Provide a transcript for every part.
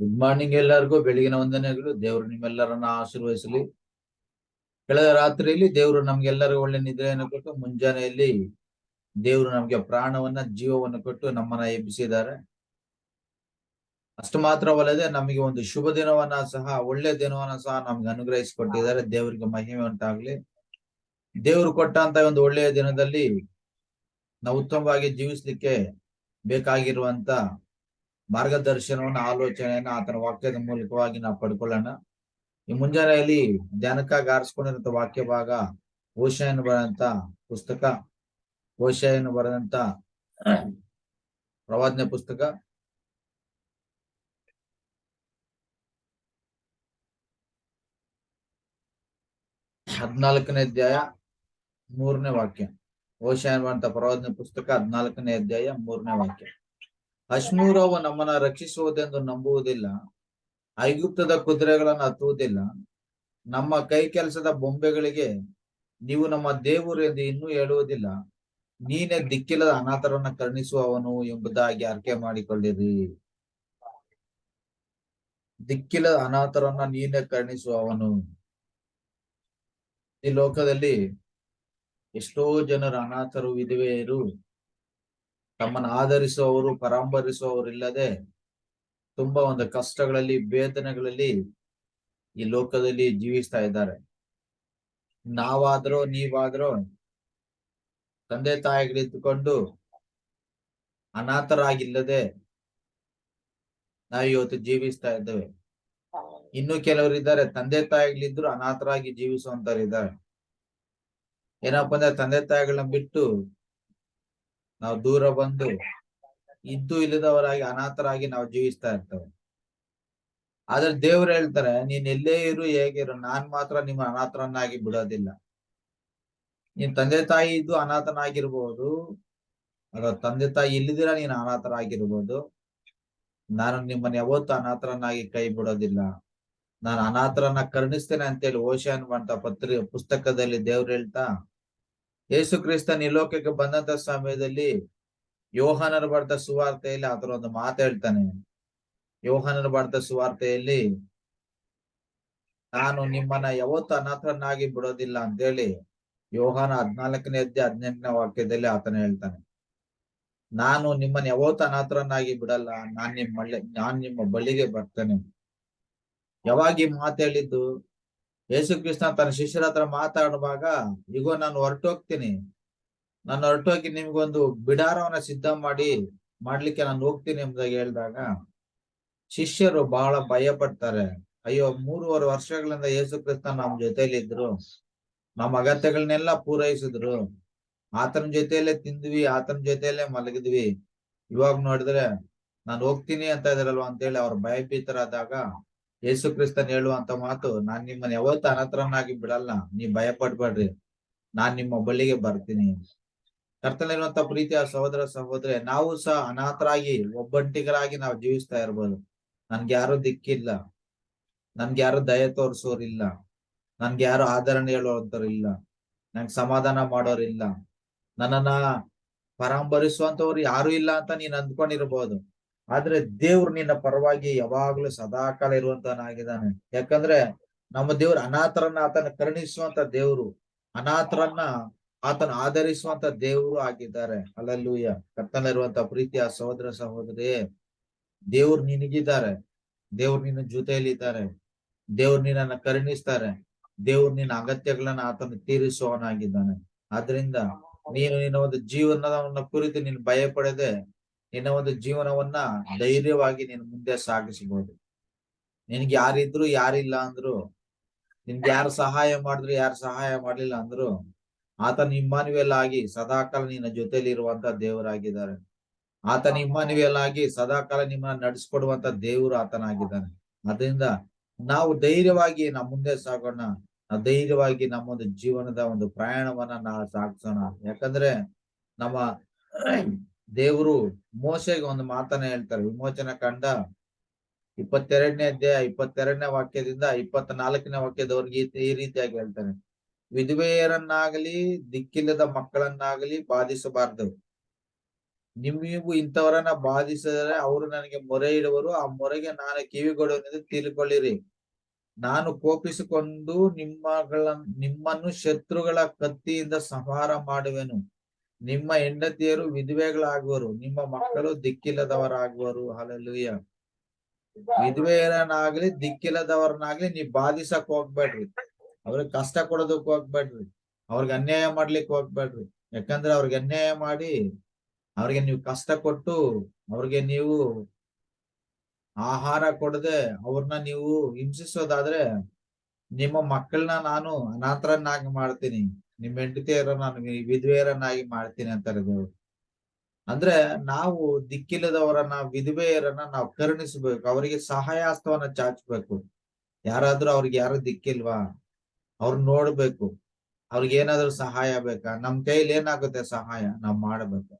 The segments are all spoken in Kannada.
ಗುಡ್ ಮಾರ್ನಿಂಗ್ ಎಲ್ಲರಿಗೂ, ಬೆಳಗಿನ ವಂದನೆಗಳು. ದೇವರು ನಿಮ್ಮೆಲ್ಲರನ್ನ ಆಶೀರ್ವದಿಸಲಿ. ಕಳೆದ ರಾತ್ರಿಯಲ್ಲಿ ದೇವರು ನಮ್ಗೆಲ್ಲರಿಗೂ ಒಳ್ಳೆ ನಿದ್ರೆಯನ್ನು ಕೊಟ್ಟು, ಮುಂಜಾನೆಯಲ್ಲಿ ದೇವರು ನಮ್ಗೆ ಪ್ರಾಣವನ್ನ, ಜೀವವನ್ನು ಕೊಟ್ಟು ನಮ್ಮನ್ನ ಎಬ್ಬಿಸಿದ್ದಾರೆ. ಅಷ್ಟು ಮಾತ್ರವಲ್ಲದೆ ನಮಗೆ ಒಂದು ಶುಭ ದಿನವನ್ನ ಸಹ, ಒಳ್ಳೆ ದಿನವನ್ನ ಸಹ ನಮ್ಗೆ ಅನುಗ್ರಹಿಸಿಕೊಟ್ಟಿದ್ದಾರೆ. ದೇವರಿಗೆ ಮಹಿಮೆ ಉಂಟಾಗ್ಲಿ. ದೇವರು ಕೊಟ್ಟಂತ ಒಂದು ಒಳ್ಳೆಯ ದಿನದಲ್ಲಿ ನಾವು ಉತ್ತಮವಾಗಿ ಜೀವಿಸ್ಲಿಕ್ಕೆ ಬೇಕಾಗಿರುವಂತ ಮಾರ್ಗದರ್ಶನವನ್ನ, ಆಲೋಚನೆಯನ್ನ ಆತನ ವಾಕ್ಯದ ಮೂಲಕವಾಗಿ ನಾವು ಪಡ್ಕೊಳ್ಳೋಣ. ಈ ಮುಂಜಾನೆಯಲ್ಲಿ ಧ್ಯಾನಕ್ಕಾಗಿ ಆರಿಸ್ಕೊಂಡಿರಂತ ವಾಕ್ಯ ಭಾಗ ಓಶಯನ್ನು ಬರೆದಂತ ಪುಸ್ತಕ. ಓಶಯನ್ನು ಬರೆದಂತ ಪ್ರವಾದನೆ ಪುಸ್ತಕ. ಹದ್ನಾಲ್ಕನೇ ಅಧ್ಯಾಯ ಮೂರನೇ ವಾಕ್ಯ. ಓಶಾಯನ್ ಬರೆದಂತ ಪ್ರವಾದನೆ ಪುಸ್ತಕ ಹದ್ನಾಲ್ಕನೇ ಅಧ್ಯಾಯ ಮೂರನೇ ವಾಕ್ಯ. ಅಶ್ಮೂರವು ನಮ್ಮನ್ನ ರಕ್ಷಿಸುವುದೆಂದು ನಂಬುವುದಿಲ್ಲ. ಐಗುಪ್ತದ ಕುದುರೆಗಳನ್ನು ಹತ್ತುವುದಿಲ್ಲ. ನಮ್ಮ ಕೈ ಕೆಲಸದ ಬೊಂಬೆಗಳಿಗೆ ನೀವು ನಮ್ಮ ದೇವರು ಎಂದು ಇನ್ನೂ ಹೇಳುವುದಿಲ್ಲ. ನೀನೇ ದಿಕ್ಕಿಲ್ಲದ ಅನಾಥರನ್ನ ಕರುಣಿಸುವವನು ಎಂಬುದಾಗಿ ಅರ್ಕೆ ಮಾಡಿಕೊಳ್ಳಿರಿ. ದಿಕ್ಕಿಲ್ಲದ ಅನಾಥರನ್ನ ನೀನೇ ಕರುಣಿಸುವವನು. ಈ ಲೋಕದಲ್ಲಿ ಎಷ್ಟೋ ಜನರು ಅನಾಥರು ವಿಧವೆಯರು ತಮ್ಮನ್ನು ಆಧರಿಸುವವರು ಪರಾಂಬರಿಸುವವರು ಇಲ್ಲದೆ ತುಂಬಾ ಒಂದು ಕಷ್ಟಗಳಲ್ಲಿ ವೇದನೆಗಳಲ್ಲಿ ಈ ಲೋಕದಲ್ಲಿ ಜೀವಿಸ್ತಾ ಇದ್ದಾರೆ. ನಾವಾದ್ರೂ, ನೀವಾದ್ರೂ ತಂದೆ ತಾಯಿಗಳಿದ್ದುಕೊಂಡು ಅನಾಥರಾಗಿಲ್ಲದೆ ನಾವು ಇವತ್ತು ಜೀವಿಸ್ತಾ ಇದ್ದೇವೆ. ಇನ್ನು ಕೆಲವರು ಇದ್ದಾರೆ, ತಂದೆ ತಾಯಿಗಳಿದ್ರು ಅನಾಥರಾಗಿ ಜೀವಿಸುವಂತವ್ರು ಇದ್ದಾರೆ. ಏನಪ್ಪಾ ಅಂದ್ರೆ ತಂದೆ ತಾಯಿಗಳನ್ನ ಬಿಟ್ಟು ನಾವು ದೂರ ಬಂದು ಇದ್ದು ಇಲ್ಲದವರಾಗಿ ಅನಾಥರಾಗಿ ನಾವು ಜೀವಿಸ್ತಾ ಇರ್ತೇವೆ. ಆದ್ರೆ ದೇವ್ರು ಹೇಳ್ತಾರೆ, ನೀನ್ ಎಲ್ಲೇ ಇರು ಹೇಗಿರು ನಾನ್ ಮಾತ್ರ ನಿಮ್ಮ ಅನಾಥರನ್ನಾಗಿ ಬಿಡೋದಿಲ್ಲ. ನೀನ್ ತಂದೆ ತಾಯಿ ಇದ್ದು ಅನಾಥನಾಗಿರ್ಬೋದು ಅದ ತಂದೆ ತಾಯಿ ಇಲ್ಲದಿರ ನೀನ್ ಅನಾಥರಾಗಿರ್ಬೋದು, ನಾನು ನಿಮ್ಮನ್ನ ಯಾವತ್ತು ಅನಾಥರನ್ನಾಗಿ ಕೈ ಬಿಡೋದಿಲ್ಲ. ನಾನು ಅನಾಥರನ್ನ ಕರುಣಿಸ್ತೇನೆ ಅಂತೇಳಿ ಓಶಾನ್ ಅಂತ ಪತ್ರಿ, ಪುಸ್ತಕದಲ್ಲಿ ದೇವ್ರು ಹೇಳ್ತಾ ಯೇಸು ಕ್ರಿಸ್ತನ್ ಈ ಲೋಕಕ್ಕೆ ಬಂದಂತ ಸಮಯದಲ್ಲಿ ಯೋಹಾನರ ಬರೆದ ಸುವಾರ್ತೆಯಲ್ಲಿ ಆತರ ಒಂದು ಮಾತು ಹೇಳ್ತಾನೆ. ಯೋಹಾನರು ಬರ್ತ ಸುವಾರ್ತೆಯಲ್ಲಿ ನಾನು ನಿಮ್ಮನ್ನ ಯಾವತ್ತು ಅನಾಥರನ್ನಾಗಿ ಬಿಡೋದಿಲ್ಲ ಅಂತೇಳಿ ಯೋಹಾನ ಹದ್ನಾಲ್ಕನೇ ಅಧ್ಯ ಹದಿನೆಂಟನೇ ವಾಕ್ಯದಲ್ಲಿ ಆತನ ಹೇಳ್ತಾನೆ. ನಾನು ನಿಮ್ಮನ್ನ ಯಾವತ್ತು ಅನಾಥರನ್ನಾಗಿ ಬಿಡಲ್ಲ, ನಾನ್ ನಿಮ್ಮ ನಾನ್ ನಿಮ್ಮ ಬಳಿಗೆ ಬರ್ತೇನೆ. ಯಾವಾಗ ಈ ಮಾತು ಹೇಳಿದ್ದು? ಯೇಸು ಕ್ರಿಸ್ತ ತನ್ನ ಶಿಷ್ಯರ ಹತ್ರ ಮಾತಾಡುವಾಗ ಈಗ ನಾನು ಹೊರಟೋಗ್ತೀನಿ. ನಾನು ಹೊರಟೋಗಿ ನಿಮ್ಗೊಂದು ಬಿಡಾರವನ್ನ ಸಿದ್ಧ ಮಾಡಿ ಮಾಡ್ಲಿಕ್ಕೆ ನಾನು ಹೋಗ್ತೀನಿ ಎಂಬುದಾಗಿ ಹೇಳಿದಾಗ, ಶಿಷ್ಯರು ಬಹಳ ಭಯ ಪಡ್ತಾರೆ ಅಯ್ಯೋ, ಮೂರುವರೆ ವರ್ಷಗಳಿಂದ ಯೇಸು ಕ್ರಿಸ್ತ ನಮ್ ಜೊತೆಲಿ ಇದ್ರು. ನಮ್ಮ ಅಗತ್ಯಗಳನ್ನೆಲ್ಲ ಪೂರೈಸಿದ್ರು. ಆತನ ಜೊತೆಯಲ್ಲೇ ತಿಂದ್ವಿ, ಆತನ ಜೊತೆಯಲ್ಲೇ ಮಲಗಿದ್ವಿ. ಇವಾಗ ನೋಡಿದ್ರೆ, ನಾನು ಹೋಗ್ತೀನಿ ಅಂತ ಇದ್ರಲ್ವ? ಅಂತೇಳಿ ಅವ್ರ ಭಯಭೀತರಾದಾಗ ಯೇಸು ಕ್ರಿಸ್ತನ್ ಹೇಳುವಂತ ಮಾತು, ನಾನ್ ನಿಮ್ಮನ್ನ ಯಾವತ್ತು ಅನತ್ರನಾಗಿ ಬಿಡಲ್ಲ, ನೀವ್ ಭಯ ಪಡ್ಬೇಡ್ರಿ ನಾನ್ ನಿಮ್ಮ ಬಳಿಗೆ ಬರ್ತೀನಿ. ಕರ್ತನಲ್ಲಿರುವಂತ ಪ್ರೀತಿಯ ಸಹೋದರ ಸಹೋದರಿ, ನಾವು ಸಹ ಅನಾಥರಾಗಿ, ಒಬ್ಬಂಟಿಗರಾಗಿ ನಾವು ಜೀವಿಸ್ತಾ ಇರ್ಬೋದು. ನನ್ಗೆ ಯಾರು ದಿಕ್ಕಿಲ್ಲ, ನನ್ಗೆ ಯಾರು ದಯ ತೋರಿಸೋರಿಲ್ಲ, ನನ್ಗೆ ಯಾರು ಆಧರಣೆ ಹೇಳುವಂತವ್ರು ಇಲ್ಲ ನಂಗೆ ಸಮಾಧಾನ ಮಾಡೋರಿಲ್ಲ, ನನ್ನನ್ನ ಪರಾಂಬರಿಸುವಂತವ್ರು ಯಾರು ಇಲ್ಲ ಅಂತ ನೀನ್ ಅಂದ್ಕೊಂಡಿರ್ಬೋದು. ಆದ್ರೆ ದೇವ್ರು ನಿನ್ನ ಪರವಾಗಿ ಯಾವಾಗ್ಲೂ ಸದಾಕಾಲ ಇರುವಂತನಾಗಿದ್ದಾನೆ ಯಾಕಂದ್ರೆ ನಮ್ಮ ದೇವ್ರು ಅನಾಥರನ್ನ ಆತನ ಕರುಣಿಸುವಂತ ದೇವ್ರು ಅನಾಥರನ್ನ ಆತನ ಆಧರಿಸುವಂತ ದೇವರು ಆಗಿದ್ದಾರೆ. ಅಲ್ಲಲ್ಲೂಯ್ಯ ಕರ್ತನಲ್ಲಿರುವಂತ ಪ್ರೀತಿಯ ಸಹೋದರ ಸಹೋದರಿ ದೇವ್ರು ನಿನಗಿದ್ದಾರೆ. ದೇವ್ರು ನಿನ್ನ ಜೊತೆಯಲ್ಲಿ ಇದ್ದಾರೆ ದೇವ್ರು ನಿನ್ನ ಕರುಣಿಸ್ತಾರೆ. ದೇವ್ರು ನಿನ್ನ ಅಗತ್ಯಗಳನ್ನ ಆತನ ತೀರಿಸುವವನಾಗಿದ್ದಾನೆ. ಆದ್ರಿಂದ ನೀನು ನಿನ್ನ ಒಂದು ಜೀವನದ ಕುರಿತು ನೀನು ಭಯ ಪಡದೆ ನಿನ್ನ ಒಂದು ಜೀವನವನ್ನ ಧೈರ್ಯವಾಗಿ ನೀನು ಮುಂದೆ ಸಾಗಿಸಬಹುದು ನಿನ್ಗೆ ಯಾರಿದ್ರು ಯಾರಿಲ್ಲ ಅಂದ್ರು ನಿನ್ಗೆ ಯಾರು ಸಹಾಯ ಮಾಡಿದ್ರು ಯಾರು ಸಹಾಯ ಮಾಡ್ಲಿಲ್ಲ ಅಂದ್ರು ಆತನ ಇಮ್ಮಾನುವೆಲ್ ಆಗಿ ಸದಾಕಾಲ ನಿನ್ನ ಜೊತೆಲಿ ಇರುವಂತ ದೇವರಾಗಿದ್ದಾರೆ. ಆತನ ಇಮ್ಮಾನುವೆಲ್ ಆಗಿ ಸದಾಕಾಲ ನಿಮ್ಮನ್ನ ನಡೆಸ್ಕೊಡುವಂತ ದೇವರು ಆತನಾಗಿದ್ದಾನೆ. ಅದರಿಂದ ನಾವು ಧೈರ್ಯವಾಗಿ ನಮ್ಮ ಮುಂದೆ ಸಾಗೋಣ. ಧೈರ್ಯವಾಗಿ ನಮ್ಮ ಒಂದು ಜೀವನದ ಒಂದು ಪ್ರಯಾಣವನ್ನ ನಾವು ಸಾಗಿಸೋಣ. ಯಾಕಂದ್ರೆ ನಮ್ಮ ದೇವರು ಮೋಸೆಗೆ ಒಂದು ಮಾತನ್ನ ಹೇಳ್ತಾರೆ. ವಿಮೋಚನ ಕಂಡ ಇಪ್ಪತ್ತೆರಡನೇ ಅಧ್ಯಾಯ, ಇಪ್ಪತ್ತೆರಡನೇ ವಾಕ್ಯದಿಂದ ಇಪ್ಪತ್ನಾಲ್ಕನೇ ವಾಕ್ಯದವರೆಗೆ ಈ ರೀತಿಯಾಗಿ ಹೇಳ್ತಾರೆ ವಿಧವೆಯರನ್ನಾಗಲಿ, ದಿಕ್ಕಿಲ್ಲದ ಮಕ್ಕಳನ್ನಾಗಲಿ ಬಾಧಿಸಬಾರದು. ನಿಮ್ಮಿಗೂ ಇಂಥವರನ್ನ ಬಾಧಿಸಿದರೆ ಅವರು ನನಗೆ ಮೊರೆ ಇಡುವರು. ಆ ಮೊರೆಗೆ ನಾನು ಕಿವಿಗೊಡುವೆನೆಂದು ತಿಳ್ಕೊಳ್ಳಿರಿ. ನಾನು ಕೋಪಿಸಿಕೊಂಡು ನಿಮ್ಮಗಳ ನಿಮ್ಮನ್ನು ಶತ್ರುಗಳ ಕತ್ತಿಯಿಂದ ಸಂಹಾರ ಮಾಡುವೆನು. ನಿಮ್ಮ ಹೆಂಡತಿಯರು ವಿಧವೆಗಳಾಗುವರು, ನಿಮ್ಮ ಮಕ್ಕಳು ದಿಕ್ಕಿಲ್ಲದವರಾಗುವರು. ಹಲಲುಯ್ಯ ವಿಧವೆಯರನ್ನಾಗ್ಲಿ, ದಿಕ್ಕಿಲ್ಲದವರನ್ನಾಗ್ಲಿ ನೀವ್ ಬಾಧಿಸಕ್ ಹೋಗ್ಬೇಡ್ರಿ. ಅವ್ರಿಗೆ ಕಷ್ಟ ಕೊಡೋದಕ್ ಹೋಗ್ಬೇಡ್ರಿ. ಅವ್ರಿಗೆ ಅನ್ಯಾಯ ಮಾಡ್ಲಿಕ್ಕೆ ಹೋಗ್ಬೇಡ್ರಿ. ಯಾಕಂದ್ರೆ ಅವ್ರಿಗೆ ಅನ್ಯಾಯ ಮಾಡಿ ಅವ್ರಿಗೆ ನೀವು ಕಷ್ಟ ಕೊಟ್ಟು ಅವ್ರಿಗೆ ನೀವು ಆಹಾರ ಕೊಡದೆ ಅವ್ರನ್ನ ನೀವು ಹಿಂಸಿಸೋದಾದ್ರೆ ನಿಮ್ಮ ಮಕ್ಕಳನ್ನ ನಾನು ಅನಾಥರನ್ನಾಗಿ ಮಾಡ್ತೀನಿ. ನಿಮ್ಮ ಹೆಂಡತಿಯರ ನಾನು ವಿಧವೆಯರನ್ನಾಗಿ ಮಾಡ್ತೀನಿ ಅಂತಾರೆ ದೇವ್ರು ಅಂದ್ರೆ ನಾವು ದಿಕ್ಕಿಲ್ಲದವರನ್ನ, ವಿಧವೆಯರನ್ನ ನಾವು ಕರುಣಿಸ್ಬೇಕು, ಅವರಿಗೆ ಸಹಾಯಾಸ್ತವನ್ನ ಚಾಚಬೇಕು ಯಾರಾದ್ರೂ ಅವ್ರಿಗೆ ಯಾರು ದಿಕ್ಕಿಲ್ವಾ? ಅವ್ರ ನೋಡ್ಬೇಕು. ಅವ್ರಿಗೆ ಏನಾದ್ರು ಸಹಾಯ ಬೇಕಾ? ನಮ್ ಕೈಲಿ ಏನಾಗುತ್ತೆ ಸಹಾಯ? ನಾವ್ ಮಾಡ್ಬೇಕು.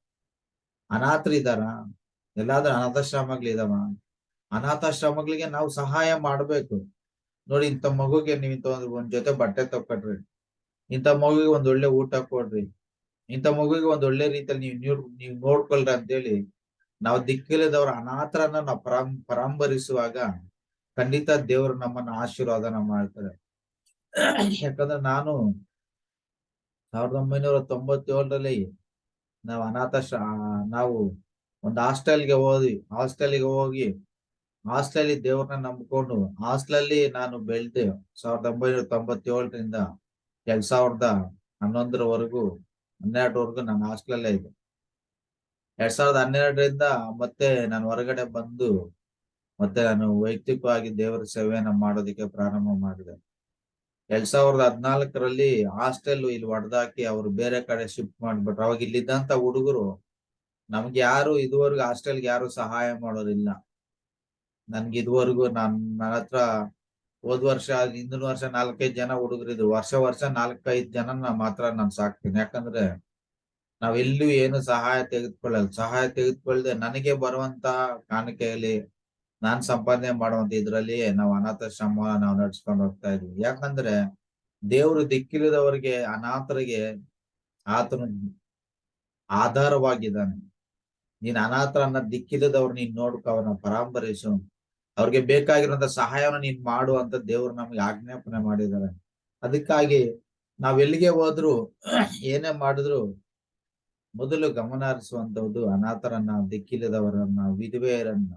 ಅನಾಥರಿದಾರ ಎಲ್ಲಾದ್ರೂ ಅನಾಥಾಶ್ರಮಗಳಿದಾವ ಅನಾಥಾಶ್ರಮಗಳಿಗೆ ನಾವು ಸಹಾಯ ಮಾಡ್ಬೇಕು. ನೋಡಿ, ಇಂಥ ಮಗುಗೆ ನೀವು ಇಂಥ ಒಂದು ಜೊತೆ ಬಟ್ಟೆ ತಕೊಟ್ರಿ ಇಂಥ ಮಗುವಿಗೆ ಒಂದ್ ಒಳ್ಳೆ ಊಟ ಕೊಡ್ರಿ. ಇಂಥ ಮಗುವಿಗೆ ಒಂದ್ ಒಳ್ಳೆ ರೀತಿಯಲ್ಲಿ ನೀವು ನೀವ್ ನೋಡ್ಕೊಳ್ರಿ ಅಂತೇಳಿ ನಾವು ದಿಕ್ಕಿಲ್ಲದವ್ರ ಅನಾಥರನ್ನ ನಾವು ಪರಾಂ ಪರಾಂಬರಿಸುವಾಗ ಖಂಡಿತ ದೇವರು ನಮ್ಮನ್ನ ಆಶೀರ್ವಾದನ ಮಾಡ್ತಾರೆ. ಯಾಕಂದ್ರೆ ನಾನು ಸಾವಿರದ ಒಂಬೈನೂರ ತೊಂಬತ್ತೇಳರಲ್ಲಿ ನಾವು ಅನಾಥ ನಾವು ಒಂದು ಹಾಸ್ಟೆಲ್ಗೆ ಹೋದ್ವಿ. ಹಾಸ್ಟೆಲ್ಗೆ ಹೋಗಿ ಹಾಸ್ಟೆಲ್ ದೇವ್ರನ್ನ ನಂಬ್ಕೊಂಡು ಹಾಸ್ಟೆಲಲ್ಲಿ ನಾನು ಬೆಳೆದೆ ಸಾವಿರದ ಒಂಬೈನೂರ ತೊಂಬತ್ತೇಳರಿಂದ ಎರಡ್ ಸಾವಿರದ ಹನ್ನೊಂದರವರೆಗೂ, ಹನ್ನೆರಡರವರೆಗೂ ನಾನು ಹಾಸ್ಟೆಲಲ್ಲೇ ಇದೆ ಎರಡ್ ಸಾವಿರದ ಹನ್ನೆರಡರಿಂದ ಮತ್ತೆ ನಾನು ಹೊರಗಡೆ ಬಂದು, ಮತ್ತೆ ನಾನು ವೈಯಕ್ತಿಕವಾಗಿ ದೇವರ ಸೇವೆಯನ್ನ ಮಾಡೋದಕ್ಕೆ ಪ್ರಾರಂಭ ಮಾಡಿದೆ. ಎರಡ್ ಸಾವಿರದ ಹದಿನಾಲ್ಕರಲ್ಲಿ ಹಾಸ್ಟೆಲ್ ಇಲ್ಲಿ ಹೊಡೆದಾಕಿ ಅವರು ಬೇರೆ ಕಡೆ ಶಿಫ್ಟ್ ಮಾಡ್ಬಿಟ್ರು. ಅವಾಗ ಇಲ್ಲಿದ್ದಂತ ಹುಡುಗರು ನಮ್ಗೆ ಯಾರು ಇದುವರೆಗೂ ಹಾಸ್ಟೆಲ್ಗೆ ಯಾರು ಸಹಾಯ ಮಾಡೋರಿಲ್ಲ. ನನ್ಗೆ ಇದುವರೆಗೂ ನಾನು ನನ್ನ ಹತ್ರ ಹೋದ್ ವರ್ಷ, ಹಿಂದಿನ ವರ್ಷ ನಾಲ್ಕೈದು ಜನ ಹುಡುಗರಿದ್ರು ವರ್ಷ ವರ್ಷ ನಾಲ್ಕೈದು ಜನ ಮಾತ್ರ ನಾನು ಸಾಕ್ತೀನಿ. ಯಾಕಂದ್ರೆ ನಾವೆಲ್ಲೂ ಏನು ಸಹಾಯ ತೆಗೆದುಕೊಳ್ಳಲ್ಲ. ಸಹಾಯ ತೆಗೆದುಕೊಳ್ಳದೆ ನನಗೆ ಬರುವಂತ ಕಾಣಿಕೆಯಲ್ಲಿ ನಾನ್ ಸಂಪಾದನೆ ಮಾಡುವಂತ ಇದ್ರಲ್ಲಿ ನಾವು ಅನಾಥಾಶ್ರಮ ನಾವು ನಡ್ಸ್ಕೊಂಡು ಹೋಗ್ತಾ ಇದ್ವಿ. ಯಾಕಂದ್ರೆ ದೇವರು ದಿಕ್ಕಿಲ್ಲದವರಿಗೆ, ಅನಾಥರಿಗೆ ಆತನು ಆಧಾರವಾಗಿದ್ದಾನೆ. ನೀನ್ ಅನಾಥರನ್ನ ದಿಕ್ಕಿಲ್ಲದವ್ರು ನೀನ್ ನೋಡ್ಕ, ಅವನ ಪರಾಂಬರಿಸು ಅವ್ರಿಗೆ ಬೇಕಾಗಿರುವಂತ ಸಹಾಯವನ್ನು ನೀನ್ ಮಾಡು ಅಂತ ದೇವ್ರು ನಮ್ಗೆ ಆಜ್ಞಾಪನೆ ಮಾಡಿದ್ದಾರೆ. ಅದಕ್ಕಾಗಿ ನಾವ್ ಎಲ್ಲಿಗೆ ಹೋದ್ರು ಏನೇ ಮಾಡಿದ್ರು ಮೊದಲು ಗಮನ ಹರಿಸುವಂತದ್ದು ಅನಾಥರನ್ನ, ದಿಕ್ಕಿಲ್ಲದವರನ್ನ, ವಿಧವೆಯರನ್ನ.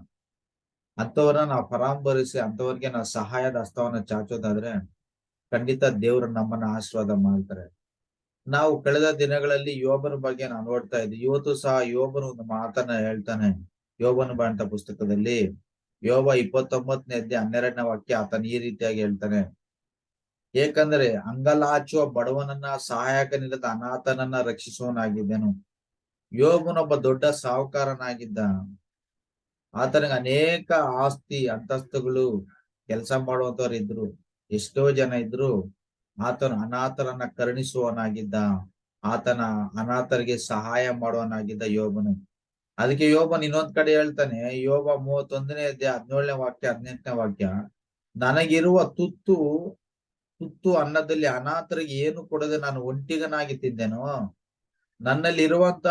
ಅಂತವರನ್ನ ನಾವು ಪರಾಂಬರಿಸಿ ಅಂತವರಿಗೆ ನಾವು ಸಹಾಯದ ಹಸ್ತವನ್ನ ಚಾಚೋದಾದ್ರೆ ಖಂಡಿತ ದೇವ್ರು ನಮ್ಮನ್ನ ಆಶೀರ್ವಾದ ಮಾಡ್ತಾರೆ. ನಾವು ಕಳೆದ ದಿನಗಳಲ್ಲಿ ಯೋಬನ ಬಗ್ಗೆ ನಾವು ನೋಡ್ತಾ ಇದ್ವಿ. ಇವತ್ತು ಸಹ ಯೋಬನ ಒಂದು ಮಾತನ್ನ ಹೇಳ್ತಾನೆ. ಯೋಬನ ಬಂಟ ಪುಸ್ತಕದಲ್ಲಿ ಯೋಬ ಇಪ್ಪತ್ತೊಂಬತ್ತನೇ ಅಧ್ಯಾಯ ಹನ್ನೆರಡನೇ ವಾಕ್ಯ ಆತನ ಈ ರೀತಿಯಾಗಿ ಹೇಳ್ತಾನೆ. ಏಕಂದ್ರೆ ಅಂಗಲಾಚುವ ಬಡವನನ್ನ ಸಹಾಯಕನಿಲ್ಲದ ಅನಾಥನನ್ನ ರಕ್ಷಿಸುವನಾಗಿದ್ದೆನು ಯೋಗನೊಬ್ಬ ದೊಡ್ಡ ಸಾಹುಕಾರನಾಗಿದ್ದ. ಆತನಿಗೆ ಅನೇಕ ಆಸ್ತಿ, ಅಂತಸ್ತುಗಳು, ಕೆಲಸ ಮಾಡುವಂತವ್ರು ಇದ್ರು. ಎಷ್ಟೋ ಜನ ಇದ್ರು. ಆತನು ಅನಾಥರನ್ನ ಕರುಣಿಸುವನಾಗಿದ್ದ ಆತನ ಅನಾಥರಿಗೆ ಸಹಾಯ ಮಾಡುವನಾಗಿದ್ದ ಯೋಬನು. ಅದಕ್ಕೆ ಯೋಬನ್ ಇನ್ನೊಂದ್ ಕಡೆ ಹೇಳ್ತಾನೆ, ಯೋಬ ಮೂವತ್ತೊಂದನೇ ಅಧ್ಯಾಯ ಹದಿನೇಳನೇ ವಾಕ್ಯ, ಹದಿನೆಂಟನೇ ವಾಕ್ಯ, ನನಗಿರುವ ತುತ್ತು ತುತ್ತು ಅನ್ನದಲ್ಲಿ ಅನಾಥರಿಗೆ ಏನು ಕೊಡದೆ ನಾನು ಒಂಟಿಗನಾಗಿ ತಿಂದೆನೋ ನನ್ನಲ್ಲಿ ಇರುವಂತ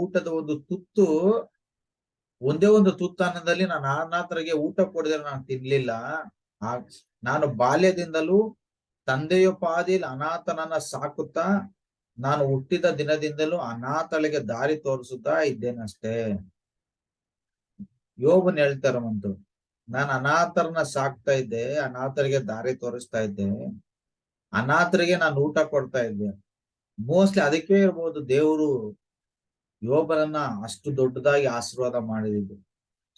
ಊಟದ ಒಂದು ತುತ್ತು, ಒಂದೇ ಒಂದು ತುತ್ತು ಅನ್ನದಲ್ಲಿ ನಾನು ಅನಾಥರಿಗೆ ಊಟ ಕೊಡದೆ ನಾನು ತಿನ್ಲಿಲ್ಲ. ನಾನು ಬಾಲ್ಯದಿಂದಲೂ ತಂದೆಯ ಪಾದಿಲ್ ಅನಾಥನನ್ನ ಸಾಕುತ್ತಾ ನಾನು ಹುಟ್ಟಿದ ದಿನದಿಂದಲೂ ಅನಾಥಳಿಗೆ ದಾರಿ ತೋರಿಸುತ್ತಾ ಇದ್ದೇನಷ್ಟೇ? ಯೋಬನ್ ಹೇಳ್ತಾರಂತು ನಾನು ಅನಾಥರನ್ನ ಸಾಕ್ತಾ ಇದ್ದೆ, ಅನಾಥರಿಗೆ ದಾರಿ ತೋರಿಸ್ತಾ ಇದ್ದೆ, ಅನಾಥರಿಗೆ ನಾನು ಊಟ ಕೊಡ್ತಾ ಇದ್ದೆ. ಮೋಸ್ಟ್ಲಿ ಅದಕ್ಕೆ ಇರ್ಬೋದು ದೇವರು ಯೋಬನನ್ನ ಅಷ್ಟು ದೊಡ್ಡದಾಗಿ ಆಶೀರ್ವಾದ ಮಾಡಿದ್ದು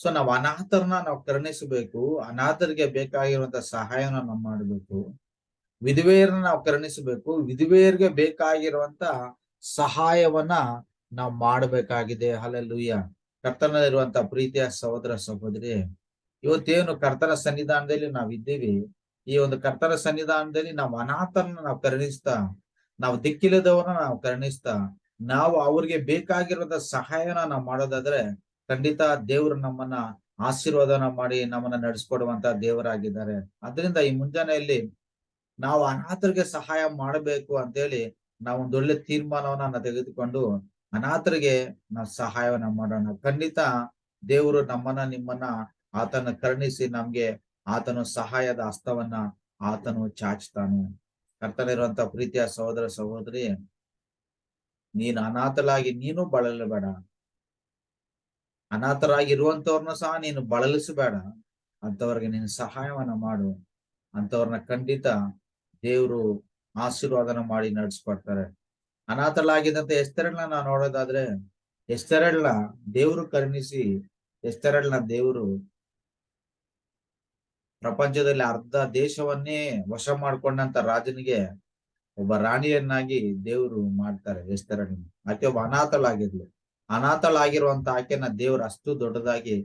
ಸೊ ನಾವು ಅನಾಥರನ್ನ ನಾವು ಕರುಣಿಸಬೇಕು, ಅನಾಥರಿಗೆ ಬೇಕಾಗಿರುವಂತ ಸಹಾಯವನ್ನ ನಾವು ಮಾಡಬೇಕು. ವಿಧವೆಯರನ್ನ ನಾವು ಕರುಣಿಸಬೇಕು. ವಿಧವೆಯರಿಗೆ ಬೇಕಾಗಿರುವಂತ ಸಹಾಯವನ್ನ ನಾವು ಮಾಡಬೇಕಾಗಿದೆ. ಅಲ್ಲೆಲ್ಲುಯ್ಯ ಕರ್ತನಲ್ಲಿರುವಂತ ಪ್ರೀತಿಯ ಸಹೋದರ ಸಹೋದರಿ, ಇವತ್ತೇನು ಕರ್ತನ ಸನ್ನಿಧಾನದಲ್ಲಿ ನಾವ್ ಇದ್ದೀವಿ ಈ ಒಂದು ಕರ್ತನ ಸನ್ನಿಧಾನದಲ್ಲಿ ನಾವು ಅನಾಥರನ್ನ ನಾವು ಕರುಣಿಸ್ತಾ, ನಾವು ದಿಕ್ಕಿಲ್ಲದವರನ್ನ ನಾವು ಕರುಣಿಸ್ತಾ, ನಾವು ಅವ್ರಿಗೆ ಬೇಕಾಗಿರುವಂತ ಸಹಾಯನ ನಾವು ಮಾಡೋದಾದ್ರೆ ಖಂಡಿತ ದೇವ್ರು ನಮ್ಮನ್ನ ಆಶೀರ್ವಾದನ ಮಾಡಿ ನಮ್ಮನ್ನ ನಡೆಸ್ಕೊಡುವಂತ ದೇವರಾಗಿದ್ದಾರೆ. ಅದರಿಂದ ಈ ಮುಂಜಾನೆಯಲ್ಲಿ ನಾವು ಅನಾಥರಿಗೆ ಸಹಾಯ ಮಾಡಬೇಕು ಅಂತೇಳಿ ನಾವು ಒಂದೊಳ್ಳೆ ತೀರ್ಮಾನವನ್ನ ತೆಗೆದುಕೊಂಡು ಅನಾಥರಿಗೆ ನಾವು ಸಹಾಯವನ್ನ ಮಾಡೋಣ. ಖಂಡಿತ ದೇವರು ನಮ್ಮನ್ನ, ನಿಮ್ಮನ್ನ ಆತನ ಕರುಣಿಸಿ ನಮ್ಗೆ ಆತನು ಸಹಾಯದ ಹಸ್ತವನ್ನ ಆತನು ಚಾಚ್ತಾನೆ ಕರ್ತನಿರುವಂತ ಪ್ರೀತಿಯ ಸಹೋದರ ಸಹೋದರಿ, ನೀನು ಅನಾಥಲಾಗಿ ನೀನು ಬಳಲಬೇಡ. ಅನಾಥರಾಗಿರುವಂತವ್ರನ್ನ ಸಹ ನೀನು ಬಳಲಿಸಬೇಡ. ಅಂತವ್ರಿಗೆ ನೀನು ಸಹಾಯವನ್ನ ಮಾಡು. ಅಂತವ್ರನ್ನ ಖಂಡಿತ ದೇವರು ಆಶೀರ್ವಾದನ ಮಾಡಿ ನಡೆಸ್ಕೊಡ್ತಾರೆ. ಅನಾಥಲಾಗಿದ್ದಂತ ಎಷ್ಟೆರಡ್ನ ನಾವು ನೋಡೋದಾದ್ರೆ ಎಷ್ಟೆರಡ್ನ ದೇವರು ಕರುಣಿಸಿ ಎಷ್ಟೆರಡ್ನ ದೇವರು ಪ್ರಪಂಚದಲ್ಲಿ ಅರ್ಧ ದೇಶವನ್ನೇ ವಶ ಮಾಡ್ಕೊಂಡಂತ ರಾಜನಿಗೆ ಒಬ್ಬ ರಾಣಿಯನ್ನಾಗಿ ದೇವರು ಮಾಡ್ತಾರೆ ಎಷ್ಟೆರಡ್ನ ಆಕೆ ಒಬ್ಬ ಅನಾಥಳಾಗಿದ್ಲು. ಅನಾಥಳಾಗಿರುವಂತ ಆಕೆನ ದೇವ್ರ ಅಷ್ಟು ದೊಡ್ಡದಾಗಿ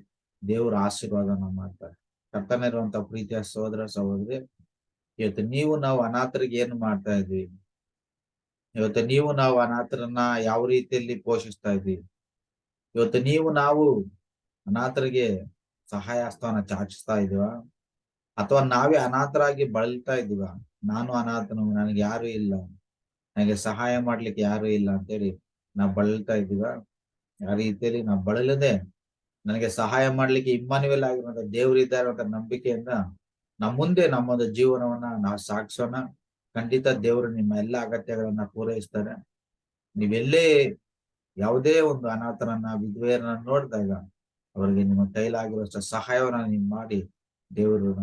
ದೇವ್ರ ಆಶೀರ್ವಾದನ ಮಾಡ್ತಾರೆ. ಕರ್ತನಿರುವಂತ ಪ್ರೀತಿಯ ಸಹೋದರ ಸಹೋದರಿ ಇವತ್ತು ನೀವು ನಾವು ಅನಾಥರಿಗೆ ಏನು ಮಾಡ್ತಾ ಇದ್ವಿ ಇವತ್ತು ನೀವು ನಾವು ಅನಾಥರನ್ನ ಯಾವ ರೀತಿಯಲ್ಲಿ ಪೋಷಿಸ್ತಾ ಇದ್ವಿ ಇವತ್ತು ನೀವು ನಾವು ಅನಾಥರಿಗೆ ಸಹಾಯ ಹಸ್ತವನ್ನ ಚಾಚಿಸ್ತಾ ಇದೀವ ಅಥವಾ ನಾವೇ ಅನಾಥರಾಗಿ ಬಳಲ್ತಾ ಇದೀವ ನಾನು ಅನಾಥನು, ನನಗೆ ಯಾರು ಇಲ್ಲ. ನನಗೆ ಸಹಾಯ ಮಾಡ್ಲಿಕ್ಕೆ ಯಾರು ಇಲ್ಲ ಅಂತೇಳಿ ನಾವು ಬಳಲ್ತಾ ಇದೀವ ಯಾವ ರೀತಿಯಲ್ಲಿ ನಾವು ಬಳಲದೆ ನನಗೆ ಸಹಾಯ ಮಾಡ್ಲಿಕ್ಕೆ ಇಮ್ಮಾನುವೆಲ್ ಆಗಿರುವಂತ ದೇವರಿದ್ದಾರೆ ಅಂತ ನಂಬಿಕೆಯಿಂದ ನಮ್ಮ ಮುಂದೆ ನಮ್ಮದು ಜೀವನವನ್ನ ನಾವು ಸಾಗಿಸೋಣ. ಖಂಡಿತ ದೇವರು ನಿಮ್ಮ ಎಲ್ಲ ಅಗತ್ಯಗಳನ್ನ ಪೂರೈಸ್ತಾರೆ. ನೀವೆಲ್ಲೇ ಯಾವುದೇ ಒಂದು ಅನಾಥರನ್ನ, ವಿಧವೆಯರನ್ನ ನೋಡಿದಾಗ ಅವರಿಗೆ ನಿಮ್ಮ ಕೈಲಾಗಿರುವಷ್ಟು ಸಹಾಯವನ್ನ ನೀವು ಮಾಡಿ, ದೇವರು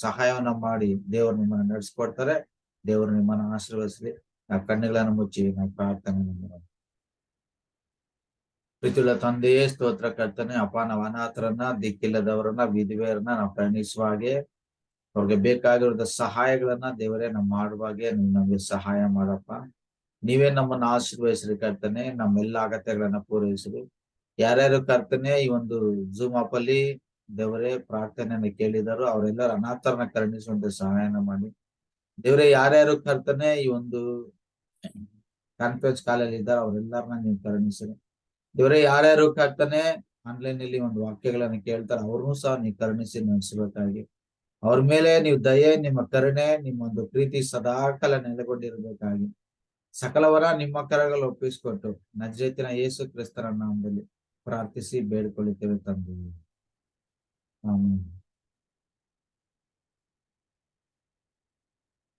ಸಹಾಯವನ್ನ ಮಾಡಿ, ದೇವರು ನಿಮ್ಮನ್ನ ನಡೆಸ್ಕೊಡ್ತಾರೆ. ದೇವರು ನಿಮ್ಮನ್ನ ಆಶೀರ್ವದಿಸಲಿ. ನಾವು ಕಣ್ಣುಗಳನ್ನು ಮುಚ್ಚಿ ನಾವು ಪ್ರಾರ್ಥನೆ ಪ್ರೀತಿಯುಳ್ಳ ತಂದೆಯೇ ಸ್ತೋತ್ರ ಕರ್ತನೆ, ಅಪ್ಪ, ನಾವು ಅನಾಥರನ್ನ, ದಿಕ್ಕಿಲ್ಲದವರನ್ನ, ವಿಧವೆಯರನ್ನ ನಾವು ಪ್ರಯಾಣಿಸುವ ಹಾಗೆ ಅವ್ರಿಗೆ ಬೇಕಾಗಿರೋದ ಸಹಾಯಗಳನ್ನ ದೇವರೇ ನಮ್ ಮಾಡುವಾಗೆ ನಮಗೆ ಸಹಾಯ ಮಾಡಪ್ಪ. ನೀವೇ ನಮ್ಮನ್ನ ಆಶೀರ್ವಹಿಸ್ರಿ ಕರ್ತನೆ ನಮ್ಮೆಲ್ಲ ಅಗತ್ಯಗಳನ್ನ ಪೂರೈಸ್ರಿ. ಯಾರ್ಯಾರು ಕರ್ತನೆ ಈ ಒಂದು ಜೂಮ್ ಆಪ್ ಅಲ್ಲಿ ದೇವರೇ ಪ್ರಾರ್ಥನೆಯನ್ನ ಕೇಳಿದಾರೋ ಅವರೆಲ್ಲರೂ ಅನಾಥರನ್ನ ಕರುಣಿಸುವಂತೆ ಸಹಾಯನ ಮಾಡಿ. ದೇವರೇ ಯಾರ್ಯಾರು ಕರ್ತನೆ ಈ ಒಂದು ಕಾನ್ಫರೆನ್ಸ್ ಕಾಲಲ್ಲಿ ಇದ್ದಾರೆ ಅವರೆಲ್ಲರನ್ನ ನೀವು ಕರುಣಿಸ್ರಿ. ದೇವರೇ ಯಾರ್ಯಾರು ಕರ್ತನೆ ಆನ್ಲೈನ್ ಅಲ್ಲಿ ಒಂದು ವಾಕ್ಯಗಳನ್ನ ಕೇಳ್ತಾರೆ ಅವ್ರನ್ನೂ ಸಹ ನೀವು ಕರುಣಿಸಿ ನಡೆಸಬೇಕಾಗಿ ಅವ್ರ ಮೇಲೆ ನೀವು ದಯೆ, ನಿಮ್ಮ ಕರುಣೆ, ನಿಮ್ಮೊಂದು ಪ್ರೀತಿ ಸದಾಕಾಲ ನೆಲೆಗೊಂಡಿರಬೇಕಾಗಿ. ಸಕಲವರ ನಿಮ್ಮ ಕರಗಳು ಒಪ್ಪಿಸಿಕೊಟ್ಟು ನಜರೇತಿನ ಯೇಸು ಕ್ರಿಸ್ತರ ನಾಮದಲ್ಲಿ ಪ್ರಾರ್ಥಿಸಿ ಬೇಡ್ಕೊಳ್ಳುತ್ತೇವೆ ತಂದೆ. ಆಮೇಲೆ